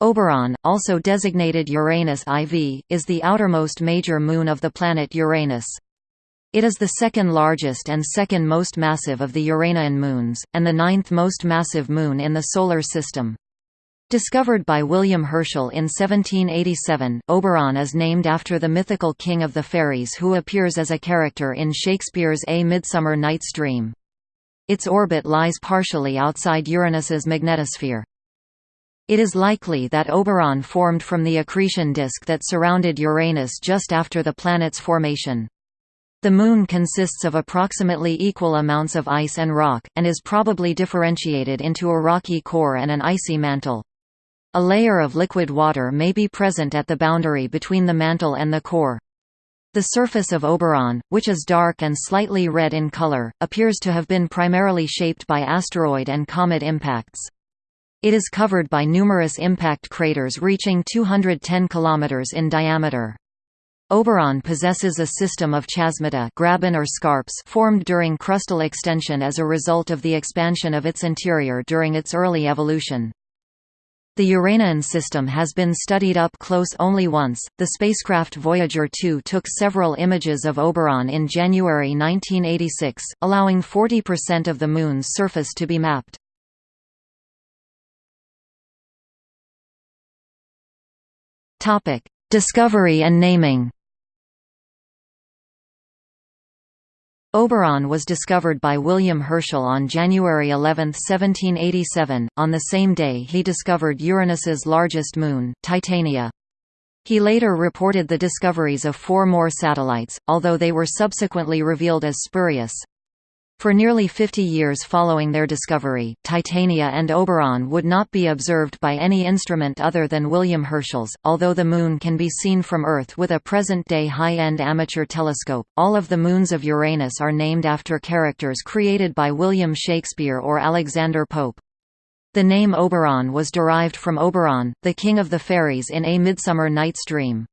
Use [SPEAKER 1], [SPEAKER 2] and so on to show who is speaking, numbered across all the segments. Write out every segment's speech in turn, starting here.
[SPEAKER 1] Oberon, also designated Uranus IV, is the outermost major moon of the planet Uranus. It is the second largest and second most massive of the Uranian moons, and the ninth most massive moon in the Solar System. Discovered by William Herschel in 1787, Oberon is named after the mythical king of the fairies who appears as a character in Shakespeare's A Midsummer Night's Dream. Its orbit lies partially outside Uranus's magnetosphere. It is likely that Oberon formed from the accretion disk that surrounded Uranus just after the planet's formation. The Moon consists of approximately equal amounts of ice and rock, and is probably differentiated into a rocky core and an icy mantle. A layer of liquid water may be present at the boundary between the mantle and the core. The surface of Oberon, which is dark and slightly red in color, appears to have been primarily shaped by asteroid and comet impacts. It is covered by numerous impact craters reaching 210 km in diameter. Oberon possesses a system of chasmata graben or scarps formed during crustal extension as a result of the expansion of its interior during its early evolution. The Uranian system has been studied up close only once. The spacecraft Voyager 2 took several images of Oberon in January 1986, allowing 40% of the Moon's surface to be mapped. Topic: Discovery and naming. Oberon was discovered by William Herschel on January 11, 1787. On the same day, he discovered Uranus's largest moon, Titania. He later reported the discoveries of four more satellites, although they were subsequently revealed as spurious. For nearly 50 years following their discovery, Titania and Oberon would not be observed by any instrument other than William Herschel's. Although the Moon can be seen from Earth with a present day high end amateur telescope, all of the moons of Uranus are named after characters created by William Shakespeare or Alexander Pope. The name Oberon was derived from Oberon, the king of the fairies in A Midsummer Night's Dream.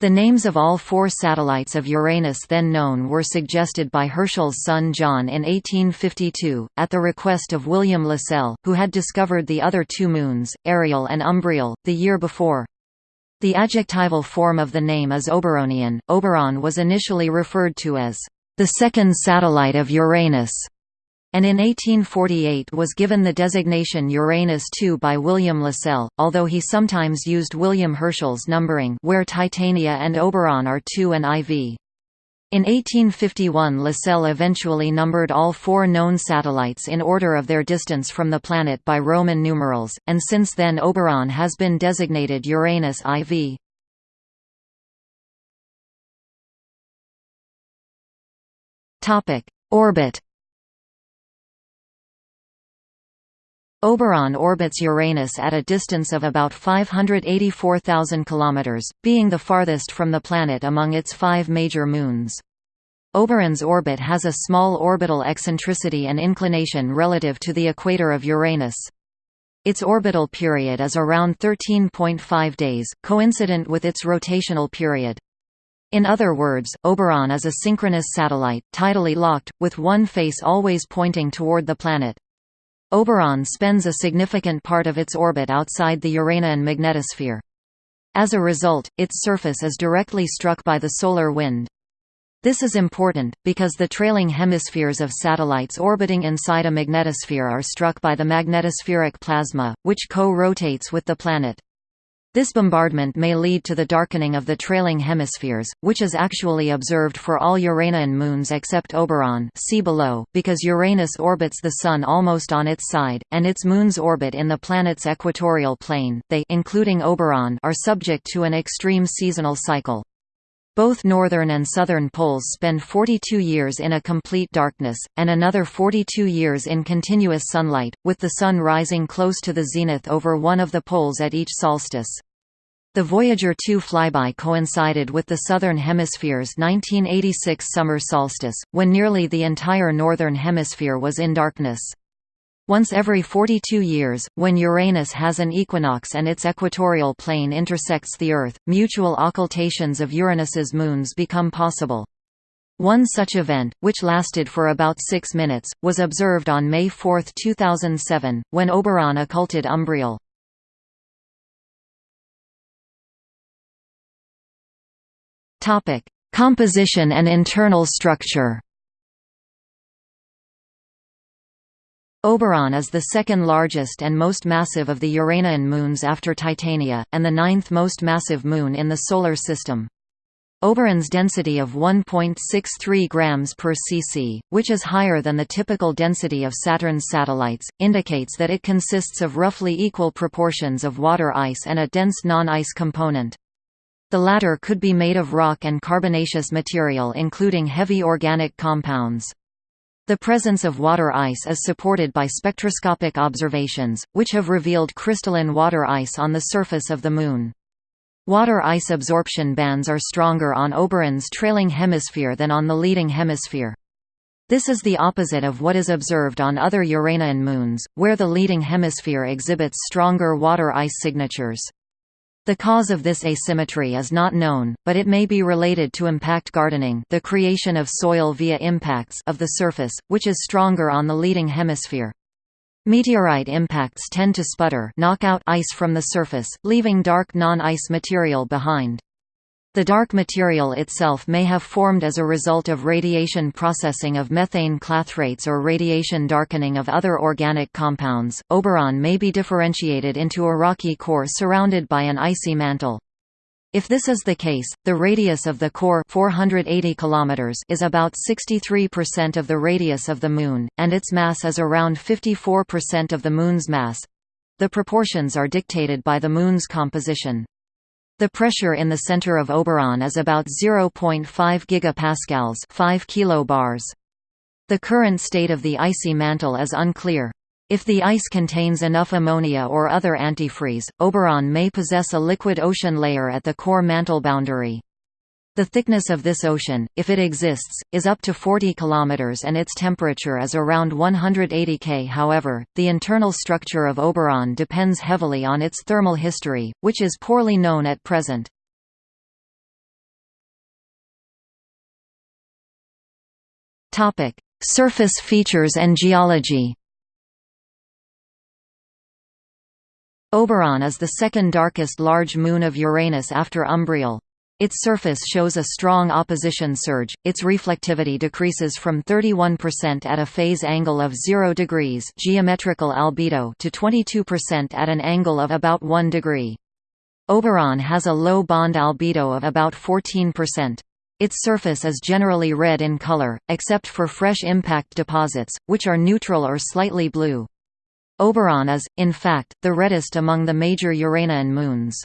[SPEAKER 1] The names of all four satellites of Uranus then known were suggested by Herschel's son John in 1852, at the request of William Lassell, who had discovered the other two moons, Ariel and Umbriel, the year before. The adjectival form of the name is Oberonian. Oberon was initially referred to as the second satellite of Uranus and in 1848 was given the designation Uranus II by William Lassell, although he sometimes used William Herschel's numbering where Titania and Oberon are II and IV. In 1851 Lassell eventually numbered all four known satellites in order of their distance from the planet by Roman numerals, and since then Oberon has been designated Uranus IV. Orbit Oberon orbits Uranus at a distance of about 584,000 km, being the farthest from the planet among its five major moons. Oberon's orbit has a small orbital eccentricity and inclination relative to the equator of Uranus. Its orbital period is around 13.5 days, coincident with its rotational period. In other words, Oberon is a synchronous satellite, tidally locked, with one face always pointing toward the planet. Oberon spends a significant part of its orbit outside the Uranian magnetosphere. As a result, its surface is directly struck by the solar wind. This is important, because the trailing hemispheres of satellites orbiting inside a magnetosphere are struck by the magnetospheric plasma, which co-rotates with the planet. This bombardment may lead to the darkening of the trailing hemispheres, which is actually observed for all Uranian moons except Oberon see below, because Uranus orbits the Sun almost on its side, and its moons orbit in the planet's equatorial plane, they including Oberon are subject to an extreme seasonal cycle. Both northern and southern poles spend 42 years in a complete darkness, and another 42 years in continuous sunlight, with the Sun rising close to the zenith over one of the poles at each solstice. The Voyager 2 flyby coincided with the Southern Hemisphere's 1986 summer solstice, when nearly the entire Northern Hemisphere was in darkness. Once every 42 years, when Uranus has an equinox and its equatorial plane intersects the Earth, mutual occultations of Uranus's moons become possible. One such event, which lasted for about six minutes, was observed on May 4, 2007, when Oberon occulted Umbriel. Composition and internal structure Oberon is the second largest and most massive of the Uranian moons after Titania, and the ninth most massive moon in the Solar System. Oberon's density of 1.63 grams per cc, which is higher than the typical density of Saturn's satellites, indicates that it consists of roughly equal proportions of water ice and a dense non-ice component. The latter could be made of rock and carbonaceous material including heavy organic compounds. The presence of water ice is supported by spectroscopic observations, which have revealed crystalline water ice on the surface of the Moon. Water ice absorption bands are stronger on Oberon's trailing hemisphere than on the leading hemisphere. This is the opposite of what is observed on other Uranian moons, where the leading hemisphere exhibits stronger water ice signatures. The cause of this asymmetry is not known, but it may be related to impact gardening the creation of soil via impacts of the surface, which is stronger on the leading hemisphere. Meteorite impacts tend to sputter knock out ice from the surface, leaving dark non-ice material behind. The dark material itself may have formed as a result of radiation processing of methane clathrates or radiation darkening of other organic compounds. Oberon may be differentiated into a rocky core surrounded by an icy mantle. If this is the case, the radius of the core 480 km is about 63% of the radius of the Moon, and its mass is around 54% of the Moon's mass. The proportions are dictated by the Moon's composition. The pressure in the center of Oberon is about 0.5 gigapascals 5 kilobars. The current state of the icy mantle is unclear. If the ice contains enough ammonia or other antifreeze, Oberon may possess a liquid ocean layer at the core mantle boundary. The thickness of this ocean, if it exists, is up to 40 km and its temperature is around 180 K. However, the internal structure of Oberon depends heavily on its thermal history, which is poorly known at present. Surface features and geology Oberon is the second darkest large moon of Uranus after Umbriel. Its surface shows a strong opposition surge, its reflectivity decreases from 31% at a phase angle of 0 degrees geometrical albedo to 22% at an angle of about 1 degree. Oberon has a low bond albedo of about 14%. Its surface is generally red in color, except for fresh impact deposits, which are neutral or slightly blue. Oberon is, in fact, the reddest among the major Uranian moons.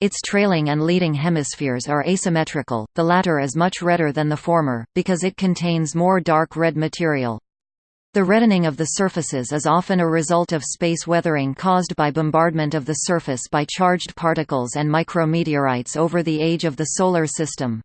[SPEAKER 1] Its trailing and leading hemispheres are asymmetrical, the latter is much redder than the former, because it contains more dark red material. The reddening of the surfaces is often a result of space weathering caused by bombardment of the surface by charged particles and micrometeorites over the age of the Solar System.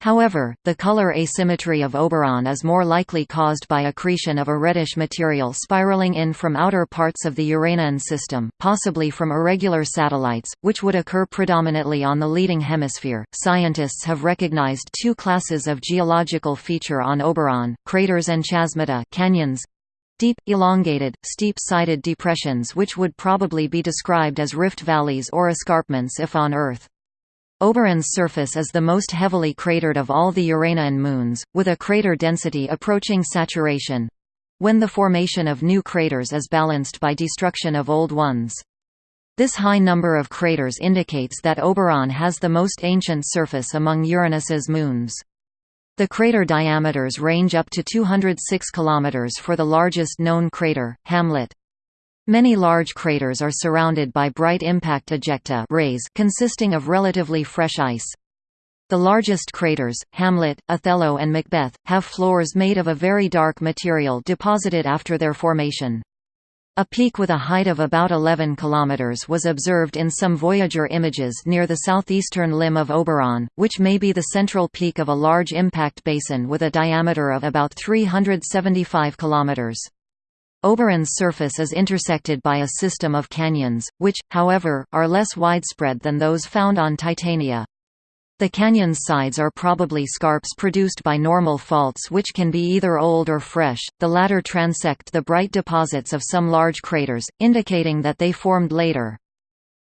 [SPEAKER 1] However, the color asymmetry of Oberon is more likely caused by accretion of a reddish material spiraling in from outer parts of the Uranian system, possibly from irregular satellites, which would occur predominantly on the leading hemisphere. Scientists have recognized two classes of geological feature on Oberon: craters and chasmata, canyons, deep, elongated, steep-sided depressions which would probably be described as rift valleys or escarpments if on Earth. Oberon's surface is the most heavily cratered of all the Uranian moons, with a crater density approaching saturation when the formation of new craters is balanced by destruction of old ones. This high number of craters indicates that Oberon has the most ancient surface among Uranus's moons. The crater diameters range up to 206 km for the largest known crater, Hamlet. Many large craters are surrounded by bright impact ejecta rays consisting of relatively fresh ice. The largest craters, Hamlet, Othello and Macbeth, have floors made of a very dark material deposited after their formation. A peak with a height of about 11 km was observed in some Voyager images near the southeastern limb of Oberon, which may be the central peak of a large impact basin with a diameter of about 375 km. Oberon's surface is intersected by a system of canyons, which, however, are less widespread than those found on Titania. The canyon's sides are probably scarps produced by normal faults which can be either old or fresh, the latter transect the bright deposits of some large craters, indicating that they formed later.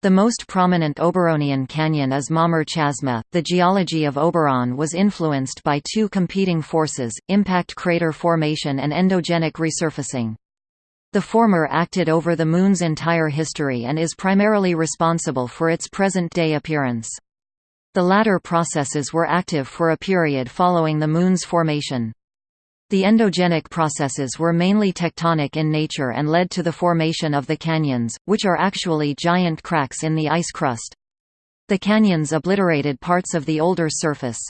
[SPEAKER 1] The most prominent Oberonian canyon is Mommur Chasma. The geology of Oberon was influenced by two competing forces, impact crater formation and endogenic resurfacing. The former acted over the Moon's entire history and is primarily responsible for its present-day appearance. The latter processes were active for a period following the Moon's formation. The endogenic processes were mainly tectonic in nature and led to the formation of the canyons, which are actually giant cracks in the ice crust. The canyons obliterated parts of the older surface.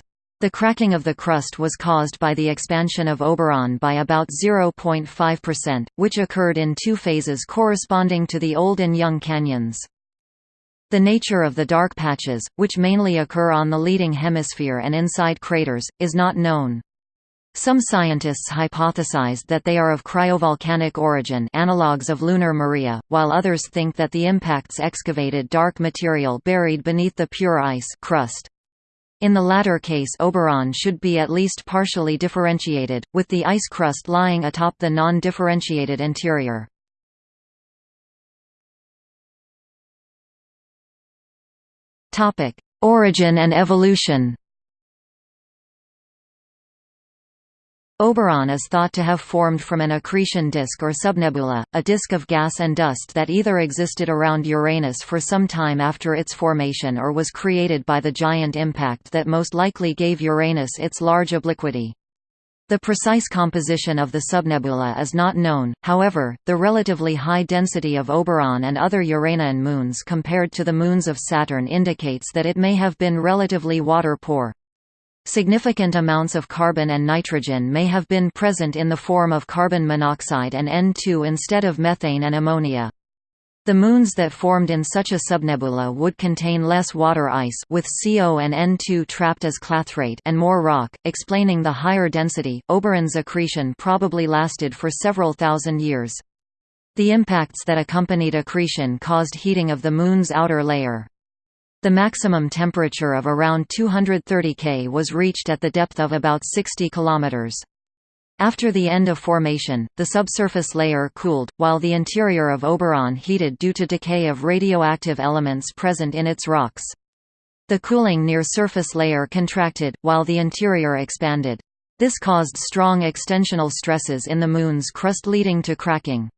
[SPEAKER 1] The cracking of the crust was caused by the expansion of Oberon by about 0.5%, which occurred in two phases corresponding to the old and young canyons. The nature of the dark patches, which mainly occur on the leading hemisphere and inside craters, is not known. Some scientists hypothesized that they are of cryovolcanic origin analogues of lunar Maria, while others think that the impacts excavated dark material buried beneath the pure ice crust. In the latter case Oberon should be at least partially differentiated, with the ice crust lying atop the non-differentiated interior. Origin and evolution Oberon is thought to have formed from an accretion disk or subnebula, a disk of gas and dust that either existed around Uranus for some time after its formation or was created by the giant impact that most likely gave Uranus its large obliquity. The precise composition of the subnebula is not known, however, the relatively high density of Oberon and other Uranian moons compared to the moons of Saturn indicates that it may have been relatively water-poor. Significant amounts of carbon and nitrogen may have been present in the form of carbon monoxide and N2 instead of methane and ammonia. The moons that formed in such a subnebula would contain less water ice with CO and N2 trapped as clathrate and more rock, explaining the higher density. Oberon's accretion probably lasted for several thousand years. The impacts that accompanied accretion caused heating of the Moon's outer layer. The maximum temperature of around 230 K was reached at the depth of about 60 km. After the end of formation, the subsurface layer cooled, while the interior of Oberon heated due to decay of radioactive elements present in its rocks. The cooling near surface layer contracted, while the interior expanded. This caused strong extensional stresses in the Moon's crust leading to cracking.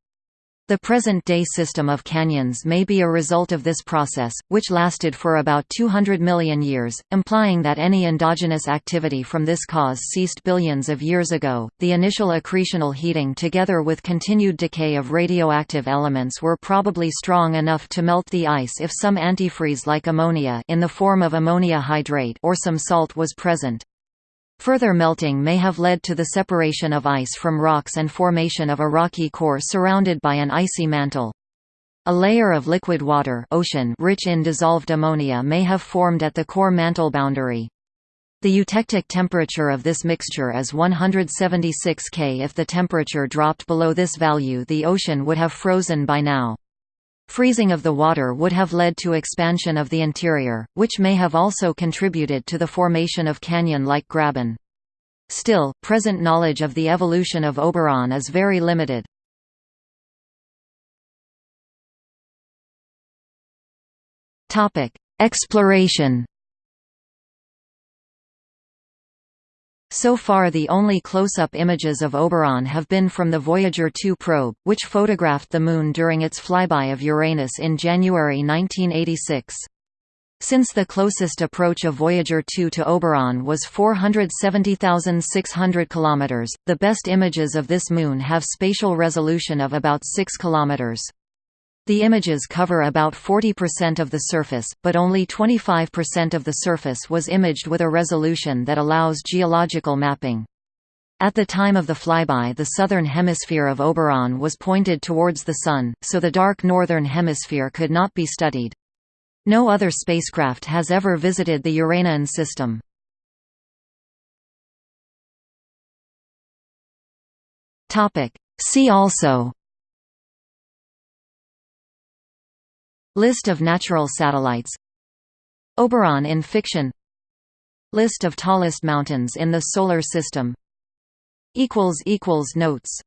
[SPEAKER 1] The present-day system of canyons may be a result of this process, which lasted for about 200 million years, implying that any endogenous activity from this cause ceased billions of years ago. The initial accretional heating together with continued decay of radioactive elements were probably strong enough to melt the ice if some antifreeze like ammonia in the form of ammonia hydrate or some salt was present. Further melting may have led to the separation of ice from rocks and formation of a rocky core surrounded by an icy mantle. A layer of liquid water ocean rich in dissolved ammonia may have formed at the core mantle boundary. The eutectic temperature of this mixture is 176 K. If the temperature dropped below this value the ocean would have frozen by now. Freezing of the water would have led to expansion of the interior, which may have also contributed to the formation of canyon-like graben. Still, present knowledge of the evolution of Oberon is very limited. Exploration So far the only close-up images of Oberon have been from the Voyager 2 probe, which photographed the Moon during its flyby of Uranus in January 1986. Since the closest approach of Voyager 2 to Oberon was 470,600 km, the best images of this moon have spatial resolution of about 6 km. The images cover about 40% of the surface, but only 25% of the surface was imaged with a resolution that allows geological mapping. At the time of the flyby the southern hemisphere of Oberon was pointed towards the Sun, so the dark northern hemisphere could not be studied. No other spacecraft has ever visited the Uranian system. See also List of natural satellites. Oberon in fiction. List of tallest mountains in the Solar System. Notes